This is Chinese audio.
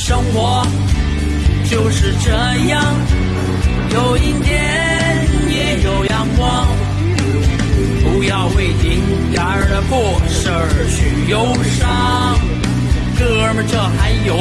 生活就是这样有阴天也有阳光。不要为丁点儿的破事儿去忧伤。哥们儿这还有